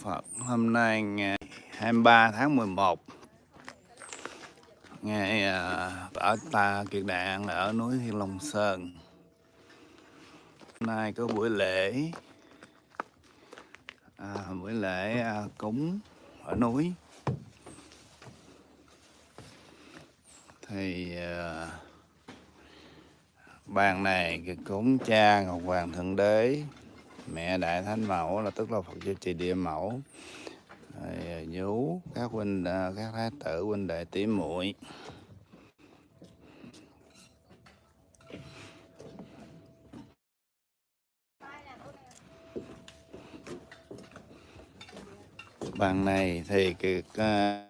Phật. Hôm nay ngày 23 tháng 11 ngày à, ở ta kiệt đạn ở núi Thiên Long Sơn. Hôm nay có buổi lễ à, buổi lễ à, cúng ở núi. Thì à, bàn này cái cúng cha Ngọc Hoàng Thượng Đế mẹ Đại Thánh Mẫu là tức là Phật Gia Trì Địa Mẫu. Rồi à, nhú các huynh à, các thái tử huynh đệ tỷ muội. Bàn này thì cái, à,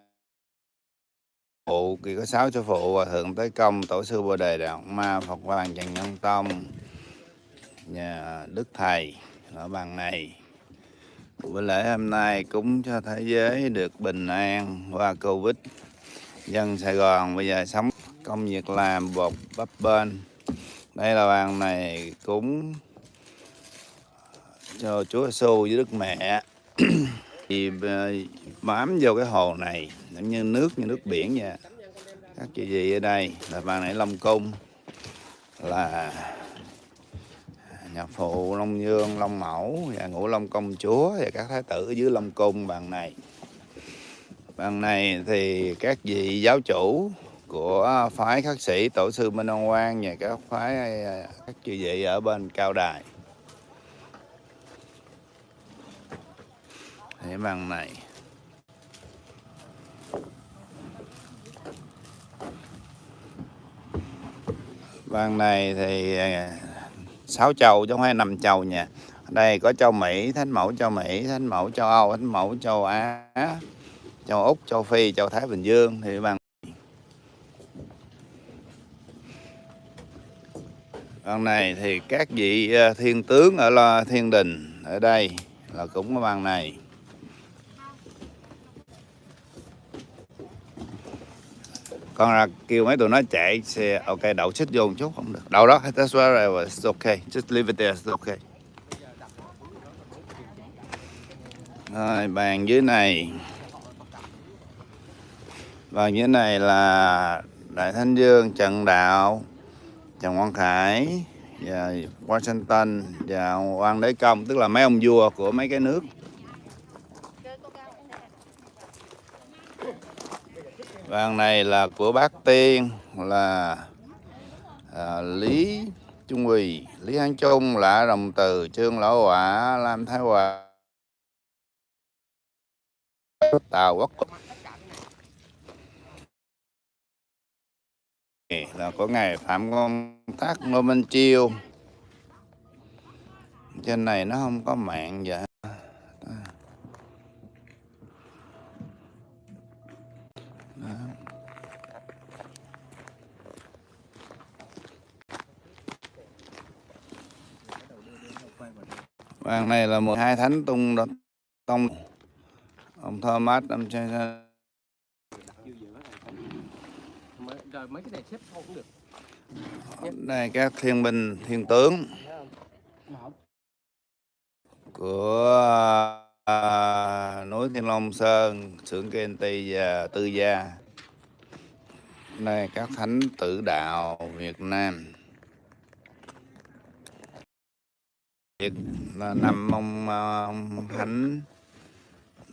phụ kỳ có sáu sư phụ và thượng tới công tổ sư bồ đề đạo ma phật hoàng trần nhân tông nhà đức thầy ở bàn này. Buổi lễ hôm nay cúng cho thế giới được bình an qua covid. Dân sài gòn bây giờ sống, công việc làm bột bắp bên đây là bàn này cúng cho chúa giêsu với đức mẹ. Thì ờ, bám vô cái hồ này, giống như nước như nước biển vậy. Các chị gì ở đây, là bàn này long cung, là nhà phụ, long dương long mẫu và ngũ long công chúa và các thái tử ở dưới long cung bàn này. Bàn này thì các vị giáo chủ của phái khắc sĩ tổ sư minh ông quang và các phái à, các chư vị ở bên cao đài. Thế bằng này. Bàn này thì à, sáu châu chứ không phải năm châu nha. Đây có châu Mỹ, Thánh Mẫu châu Mỹ, Thánh Mẫu châu Âu, Thánh Mẫu châu Á, châu Úc, châu Phi, châu Thái Bình Dương thì bằng. Con này thì các vị ờ, thiên tướng ở lo thiên đình ở đây là cũng có bằng này. Con ra kêu mấy tụi nó chạy xe, ok, đậu xích vô một chút, không được. Đậu đó that's where it's okay just leave it there, it's okay rồi, bàn dưới này. Bàn dưới này là đại thánh dương, trần đạo, trần quang khải, và washington, và hoàng đế công, tức là mấy ông vua của mấy cái nước. Vàng này là của bác Tiên là à, Lý Trung Quỳ, Lý Hán Trung, Lạ Đồng Từ, Trương Lão Hỏa, Lam Thái Hòa, Tào Quốc là có ngày Phạm Công Tác Ngô Minh Chiêu. Trên này nó không có mạng vậy. Vàng này là 12 thánh tung tông. Ông Thomas ông chơi rồi mấy cái này xếp không cũng được. Đây các thiên binh thiên tướng của à, núi Thiên Long Sơn xưởng Kenti và Tư Gia. Đây các thánh tử đạo Việt Nam Việt là nằm ông, ông ờ, thánh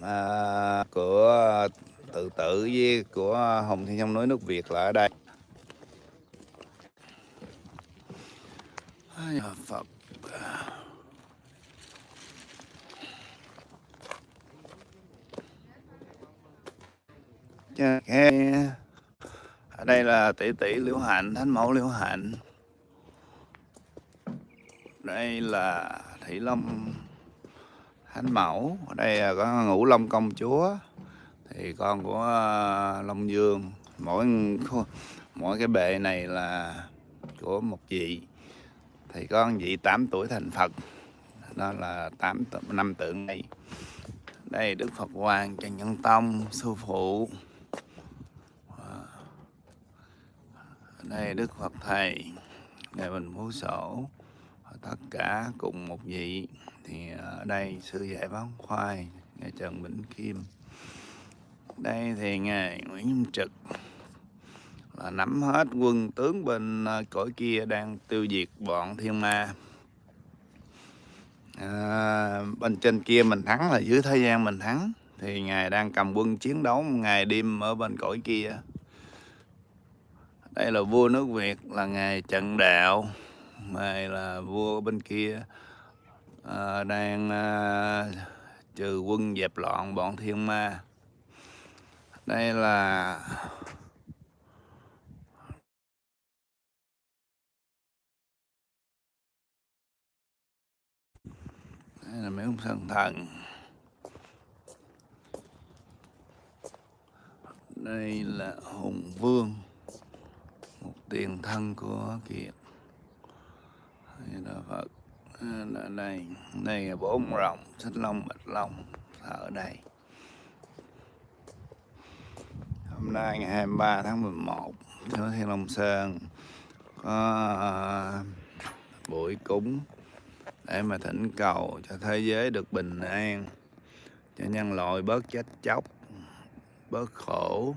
à, ờ, của tự tử với của Hồng Thiên trong núi nước Việt là ở đây. Ai Phật à. ở đây là tỷ tỷ liễu hạnh thánh mẫu liễu hạnh đây là thị long thánh mẫu. Ở đây có ngũ long công chúa. Thì con của à, long dương. Mỗi mỗi cái bệ này là của một vị. Thì con vị 8 tuổi thành phật. Đó là tám năm tượng này đây đức phật hoàng trần nhân tông, sư phụ. Đây đức phật thầy ngày mình phú sổ tất cả cùng một vị. Thì ở đây sư dạy bán khoai ngài Trần Vĩnh Kim. Đây thì ngài Nguyễn Trực là nắm hết quân tướng bên cõi kia đang tiêu diệt bọn thiên ma. À, bên trên kia mình thắng là dưới thế gian mình thắng. Thì ngài đang cầm quân chiến đấu ngày đêm ở bên cõi kia. Đây là vua nước Việt là ngài Trần Đạo này là vua bên kia. À, đang à, trừ quân dẹp loạn bọn thiên ma. Đây là đây là mấy ông thần thần. Đây là hùng vương một tiền thân của kiệt. Đà phật. Ờ, là đây đây là bốn rồng xích long, bạch long ở đây. Hôm nay ngày 23 tháng 11 ở thiên long sơn, có ờ, buổi cúng để mà thỉnh cầu cho thế giới được bình an, cho nhân loại bớt chết chóc, bớt khổ,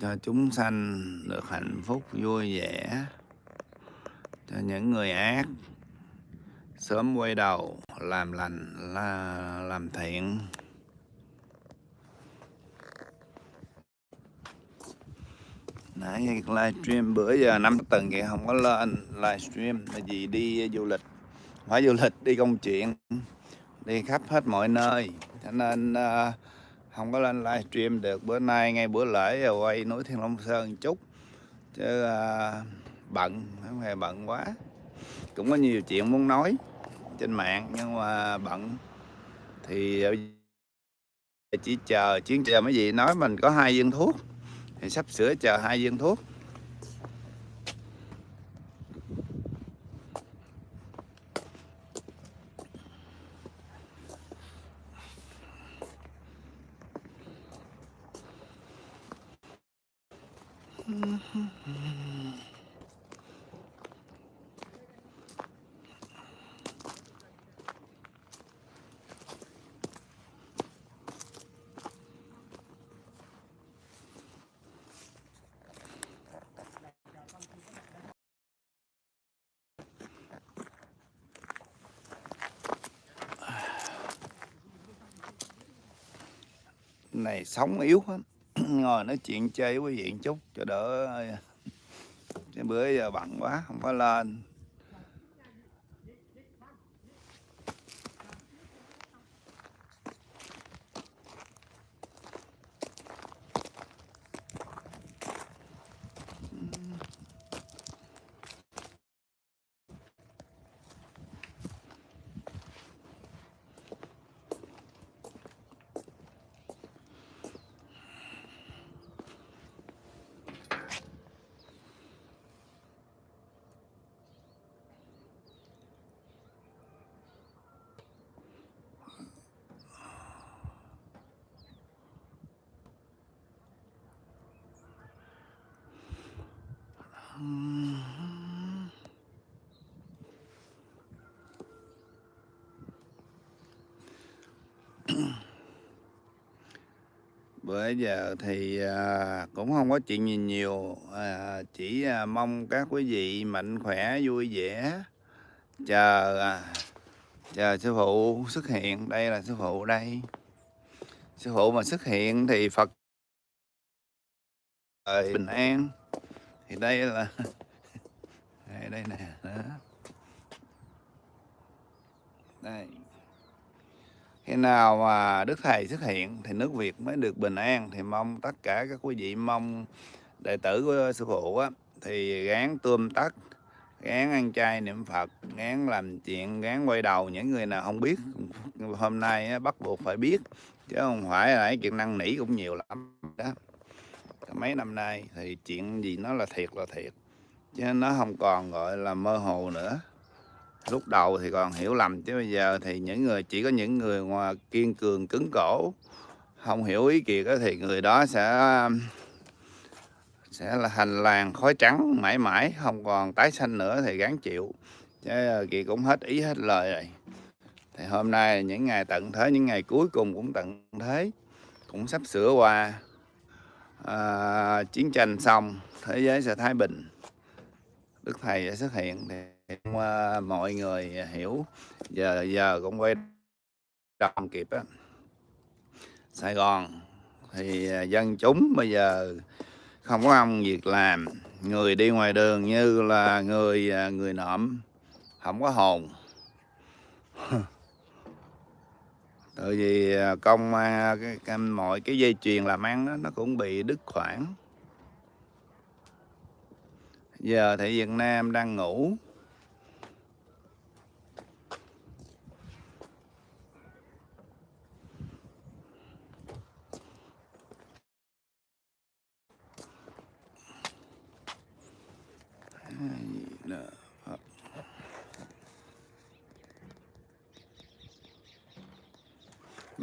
cho chúng sanh được hạnh phúc vui vẻ cho những người ác sớm quay đầu làm lành là làm thiện. Nãy livestream bữa giờ năm tuần vậy không có lên livestream. Là gì đi du lịch phải du lịch đi công chuyện đi khắp hết mọi nơi. Cho nên uh, không có lên livestream được. Bữa nay ngay bữa lễ rồi quay núi Thiên Long Sơn chút. Chứ uh, bận, không hề bận quá. Cũng có nhiều chuyện muốn nói trên mạng, nhưng mà bận. Thì ờ, chỉ chờ, chuyến chờ mấy gì nói mình có hai viên thuốc. Thì sắp sửa chờ hai viên thuốc. Này sống yếu lắm. Ngồi nói chuyện chơi với quý vị chút cho đỡ bữa giờ bận quá, không có lên. Bữa giờ thì à, cũng không có chuyện gì nhiều à, chỉ à, mong các quý vị mạnh khỏe vui vẻ. Chờ à, chờ sư phụ xuất hiện. Đây là sư phụ đây. Sư phụ mà xuất hiện thì phật bình an thì đây là đây, đây nè đó. đây. Khi nào mà đức thầy xuất hiện thì nước việt mới được bình an. Thì mong tất cả các quý vị mong đệ tử của sư phụ á thì gán tôm tắt gán ăn chay niệm phật gán làm chuyện gán quay đầu. Những người nào không biết hôm nay á, bắt buộc phải biết. Chứ không phải là chuyện năng nỉ cũng nhiều lắm. Đó mấy năm nay thì chuyện gì nó là thiệt là thiệt, chứ nó không còn gọi là mơ hồ nữa. Lúc đầu thì còn hiểu lầm, chứ bây giờ thì những người, chỉ có những người ngoài kiên cường, cứng cổ, không hiểu ý kiệt thì người đó sẽ sẽ là hành làng khói trắng mãi mãi, không còn tái sanh nữa thì gán chịu. Chứ à, kỳ cũng hết ý hết lời rồi. Thì hôm nay là những ngày tận thế, những ngày cuối cùng cũng tận thế, cũng sắp sửa qua à, chiến tranh xong thế giới sẽ thái bình. Đức thầy sẽ xuất hiện thì à, mọi người hiểu. Giờ giờ cũng quay đồng kịp á. Sài Gòn thì à, dân chúng bây giờ không có ông việc làm. Người đi ngoài đường như là người à, người nọm không có hồn. tại vì à, công à, cái, mọi cái dây chuyền làm ăn đó, nó cũng bị đứt khoảng. Giờ thì Việt Nam đang ngủ.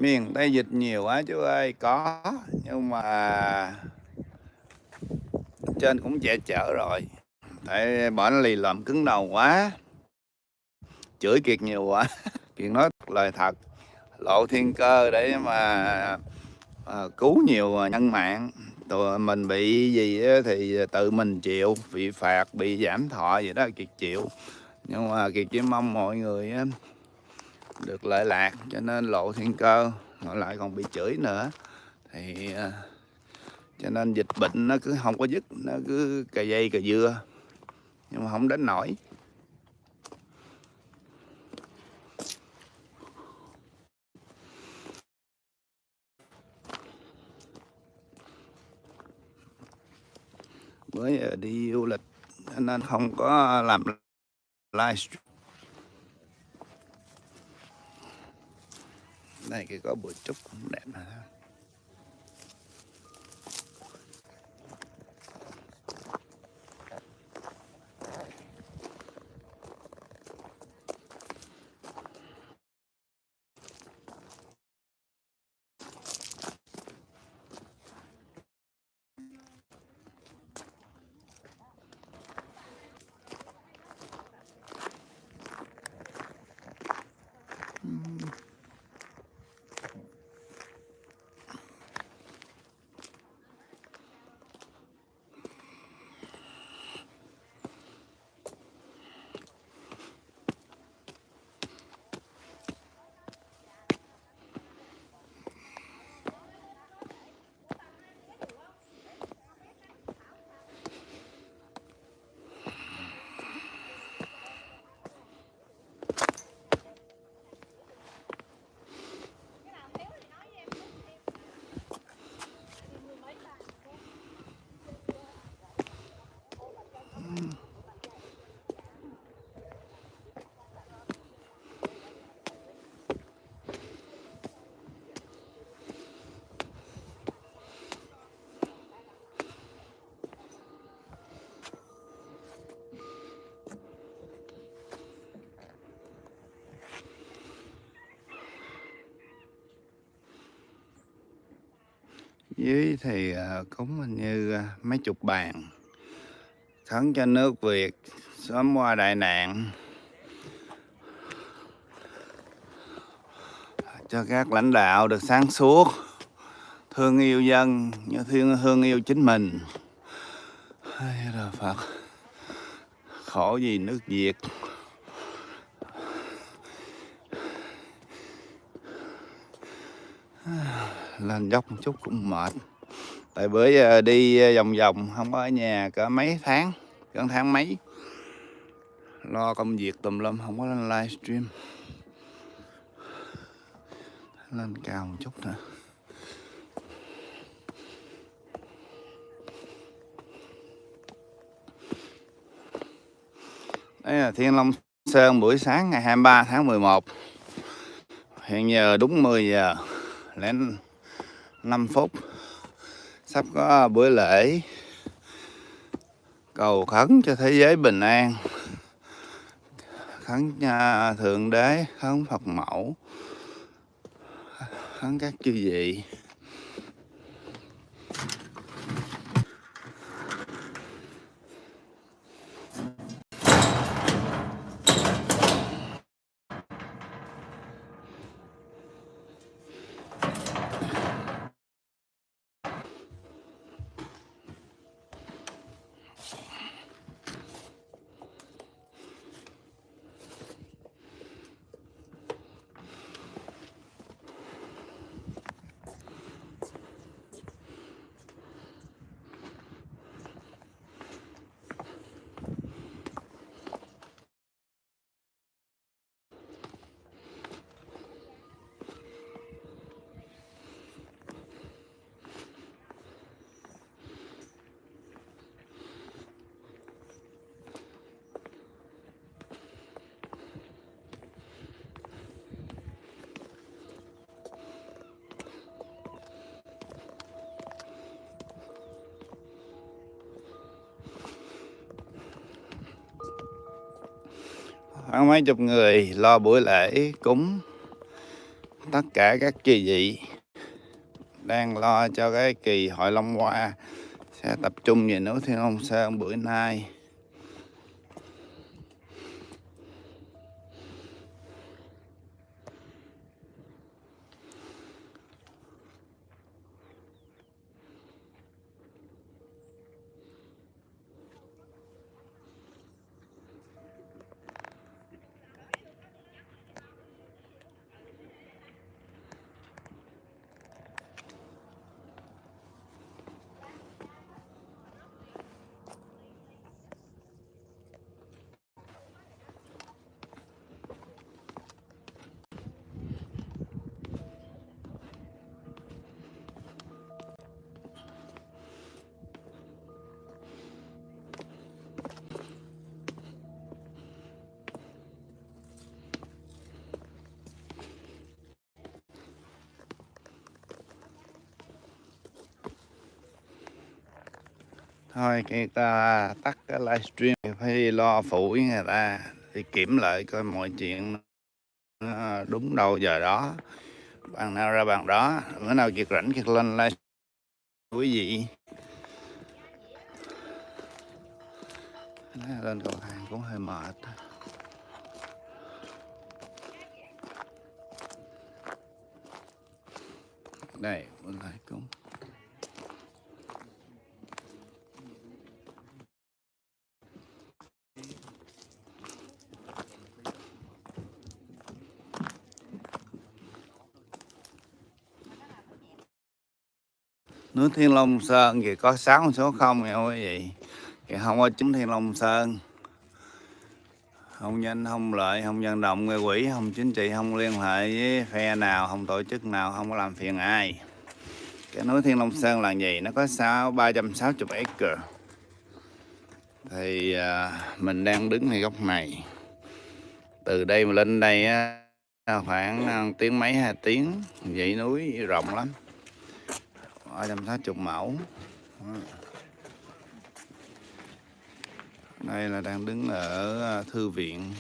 Miền Tây dịch nhiều quá chú ơi có nhưng mà trên cũng trẻ chở rồi. Tại bỏ nó lì lợm cứng đầu quá chửi kiệt nhiều quá. Kiệt nói lời thật lộ thiên cơ để mà à, cứu nhiều nhân mạng. Tụi mình bị gì thì tự mình chịu bị phạt bị giảm thọ gì đó kiệt chịu. Nhưng mà kiệt chỉ mong mọi người á, được lợi lạc cho nên lộ thiên cơ ngồi lại còn bị chửi nữa. Thì à, cho nên dịch bệnh nó cứ không có dứt, nó cứ cà dây cà dưa, nhưng mà không đến nổi mới à, đi du lịch nên không có làm livestream. Này cái có bụi trúc cũng đẹp mà. Dưới thì ờ, cũng hình như ờ, mấy chục bàn. Khấn cho nước Việt sớm qua đại nạn. Cho các lãnh đạo được sáng suốt, thương yêu dân như thương thương yêu chính mình. Hay là Phật, khổ gì nước Việt. Lên dốc một chút cũng mệt. Tại bữa giờ đi ờ, vòng vòng, không có ở nhà cỡ mấy tháng, gần tháng mấy. Lo công việc tùm lum, không có lên livestream. Lên cao một chút nữa đây là Thiên Long Sơn buổi sáng ngày 23 tháng 11 hiện giờ đúng 10 giờ. Lên. 5 phút. Sắp có buổi lễ. Cầu khấn cho thế giới bình an. Khấn nhà thượng đế, khấn phật mẫu. Khấn các chư vị. Khoảng mấy chục người lo buổi lễ cúng tất cả các chi vị. Đang lo cho cái kỳ hội Long Hoa sẽ tập trung về núi Thiên Long Sơn bữa nay. Thôi cái ta tắt cái livestream phải lo phụ với người ta thì kiểm lại coi mọi chuyện nó đúng đâu giờ đó. Bạn nào ra bạn đó, bữa nào kiệt rảnh kiệt lên live quý vị lên cầu thang cũng hơi mệt. Đây bên lại cũng núi Thiên Long Sơn thì có 6 số không nha quý vị? Thì không có chính Thiên Long Sơn. Không nhân không lợi không dân động người quỷ không chính trị không liên hệ với phe nào không tổ chức nào không có làm phiền ai. Cái núi Thiên Long Sơn là gì? Nó có sáu ba trăm sáu chục acre. Thì à, mình đang đứng ngay góc này. Từ đây mà lên đây á, khoảng à, tiếng mấy hai tiếng dãy núi rộng lắm. 360 mẫu? Đây là đang đứng ở à, thư viện.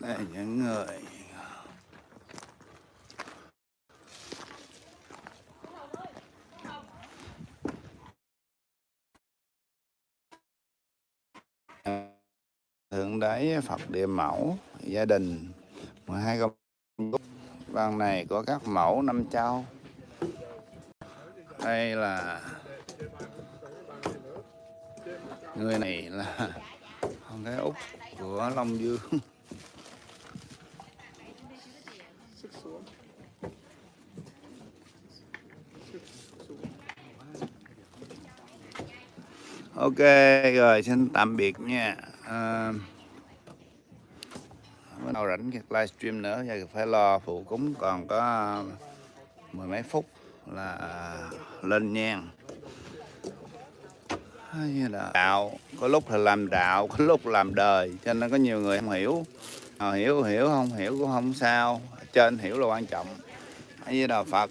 Đây những người thượng đế, phật địa mẫu, gia đình. 12 công ban này có các mẫu năm châu. Đây là người này là con gái út của long dương. Ok, rồi xin tạm biệt nha à, bữa nào rảnh việc livestream nữa giờ phải lo phụ cúng còn có mười mấy phút là à, lên nhang. Như là đạo có lúc là làm đạo có lúc làm đời cho nên có nhiều người không hiểu. À, hiểu hiểu không hiểu cũng không sao trên hiểu là quan trọng. Như là phật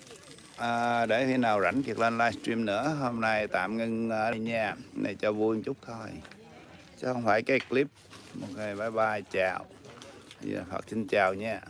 à, để khi nào rảnh kiệt lên livestream nữa hôm nay tạm ngưng à, ở đây nha này cho vui một chút thôi chứ không phải cái clip. Ok bye bye chào. Dạ, Phật xin chào nha.